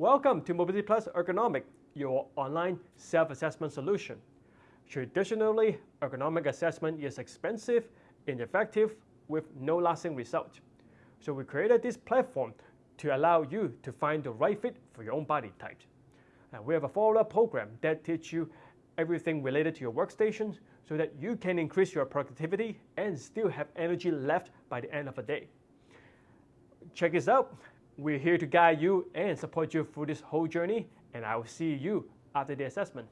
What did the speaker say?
Welcome to Mobility Plus Ergonomic, your online self-assessment solution. Traditionally, ergonomic assessment is expensive, ineffective, with no lasting result. So we created this platform to allow you to find the right fit for your own body type. And we have a follow-up program that teaches you everything related to your workstation so that you can increase your productivity and still have energy left by the end of the day. Check this out. We're here to guide you and support you through this whole journey, and I will see you after the assessment.